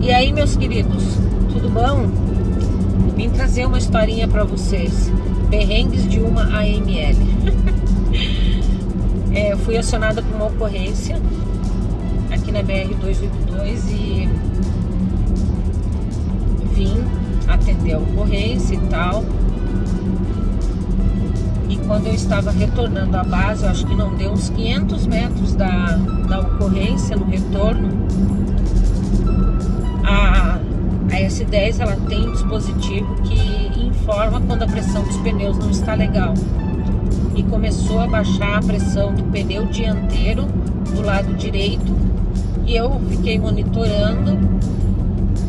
E aí, meus queridos, tudo bom? Vim trazer uma historinha pra vocês. Perrengues de uma AML. É, eu fui acionada por uma ocorrência aqui na BR-282 e vim atender a ocorrência e tal. E quando eu estava retornando à base, eu acho que não deu uns 500 metros da, da ocorrência no retorno, a, a S10 ela tem um dispositivo que informa quando a pressão dos pneus não está legal. E começou a baixar a pressão do pneu dianteiro do lado direito. E eu fiquei monitorando,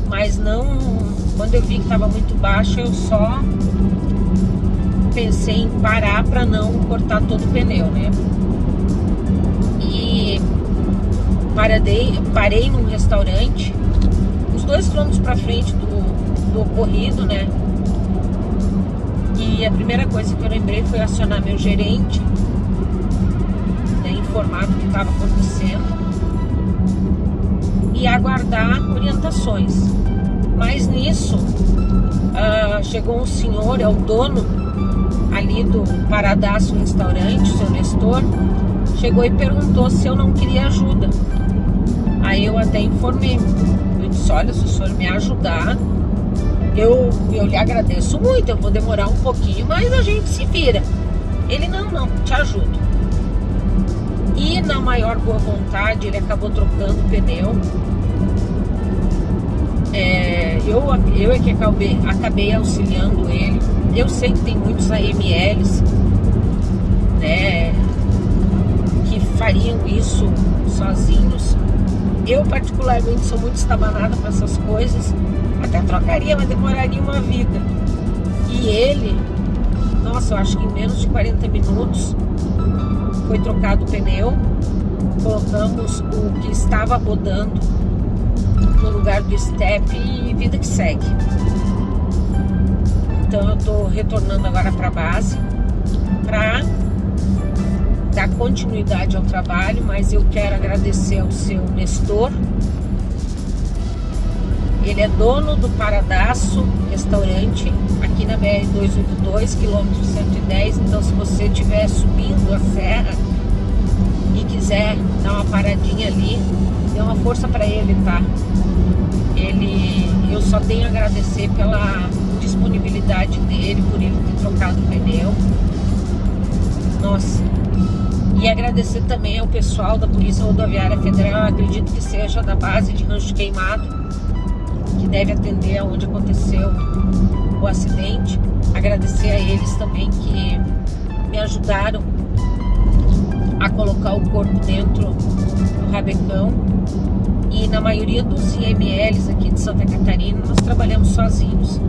mas não. Quando eu vi que estava muito baixo, eu só pensei em parar para não cortar todo o pneu, né? E parei, parei num restaurante uns dois quilômetros para frente do, do ocorrido, né? E a primeira coisa que eu lembrei foi acionar meu gerente, né, informar do que estava acontecendo e aguardar orientações. Mas nisso, ah, chegou um senhor, é o dono ali do Paradaço Restaurante, o seu Nestor, chegou e perguntou se eu não queria ajuda. Aí eu até informei, eu disse, olha, se o senhor me ajudar, eu, eu lhe agradeço muito, eu vou demorar um pouquinho, mas a gente se vira. Ele, não, não, te ajudo. E na maior boa vontade, ele acabou trocando o pneu. É, eu, eu é que acabei, acabei auxiliando ele. Eu sei que tem muitos AMLs, né, fariam isso sozinhos. Eu, particularmente, sou muito estabanada para essas coisas. Até trocaria, mas demoraria uma vida. E ele, nossa, eu acho que em menos de 40 minutos foi trocado o pneu. Colocamos o que estava rodando no lugar do step e vida que segue. Então eu tô retornando agora para base para dar continuidade ao trabalho, mas eu quero agradecer ao seu Nestor. Ele é dono do Paradaço Restaurante aqui na BR 282, quilômetro 110. Então, se você estiver subindo a serra e quiser dar uma paradinha ali, dê uma força para ele, tá? Ele, eu só tenho a agradecer pela disponibilidade dele, por ele ter trocado o pneu. Nossa, e agradecer também ao pessoal da Polícia Rodoviária Federal, acredito que seja da base de Rancho Queimado, que deve atender aonde aconteceu o acidente. Agradecer a eles também que me ajudaram a colocar o corpo dentro do rabecão. E na maioria dos IMLs aqui de Santa Catarina, nós trabalhamos sozinhos.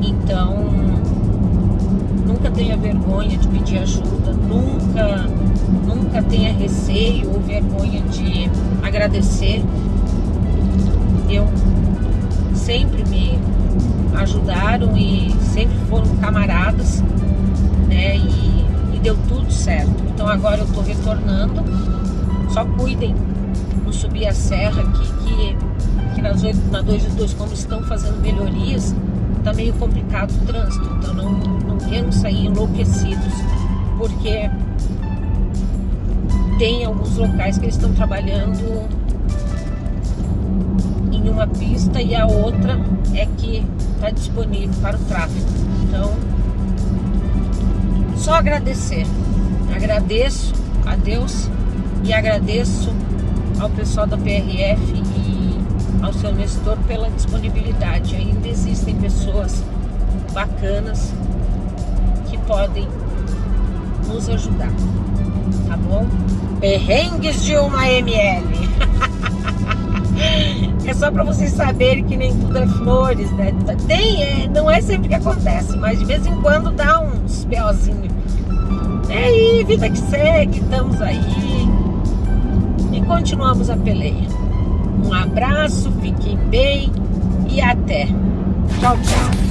Então, nunca tenha vergonha de pedir ajuda, nunca, nunca tenha receio ou vergonha de agradecer. Eu sempre me ajudaram e sempre foram camaradas, né? E, e deu tudo certo. Então agora eu tô retornando. Só cuidem no subir a serra aqui, que, que nas 8, na 2 e 2, como estão fazendo melhorias, tá meio complicado o trânsito. Então não, não queremos sair enlouquecidos, porque tem alguns locais que eles estão trabalhando em uma pista e a outra é que está disponível para o tráfego. Então, só agradecer. Agradeço a Deus e agradeço ao pessoal da PRF e ao seu Nestor pela disponibilidade. Ainda existem pessoas bacanas que podem nos ajudar, tá bom? Perrengues de uma ML. É só para vocês saberem que nem tudo é flores, né? Tem, é, não é sempre que acontece, mas de vez em quando dá uns peozinhos. É aí, vida que segue, estamos aí. E e continuamos a peleia. Um abraço, fiquem bem e até. Tchau, tchau.